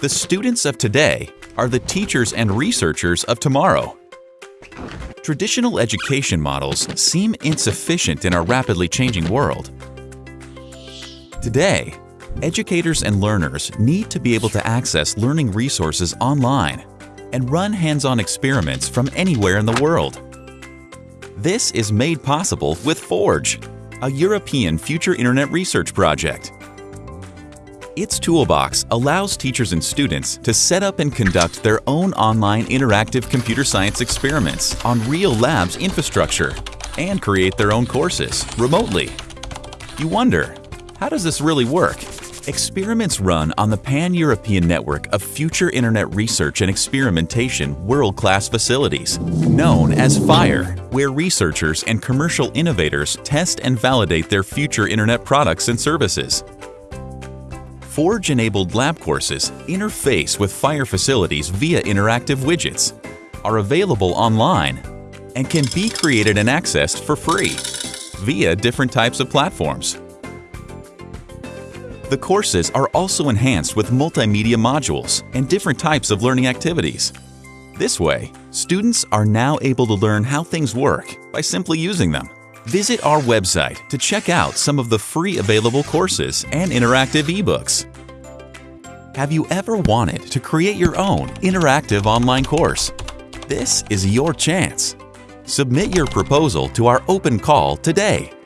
The students of today are the teachers and researchers of tomorrow. Traditional education models seem insufficient in our rapidly changing world. Today, educators and learners need to be able to access learning resources online and run hands-on experiments from anywhere in the world. This is made possible with Forge, a European future internet research project. Its toolbox allows teachers and students to set up and conduct their own online interactive computer science experiments on real labs infrastructure and create their own courses remotely. You wonder, how does this really work? Experiments run on the pan-European network of future internet research and experimentation world-class facilities, known as FIRE, where researchers and commercial innovators test and validate their future internet products and services. Forge-enabled lab courses interface with FIRE facilities via interactive widgets, are available online, and can be created and accessed for free via different types of platforms. The courses are also enhanced with multimedia modules and different types of learning activities. This way, students are now able to learn how things work by simply using them. Visit our website to check out some of the free available courses and interactive ebooks. Have you ever wanted to create your own interactive online course? This is your chance. Submit your proposal to our open call today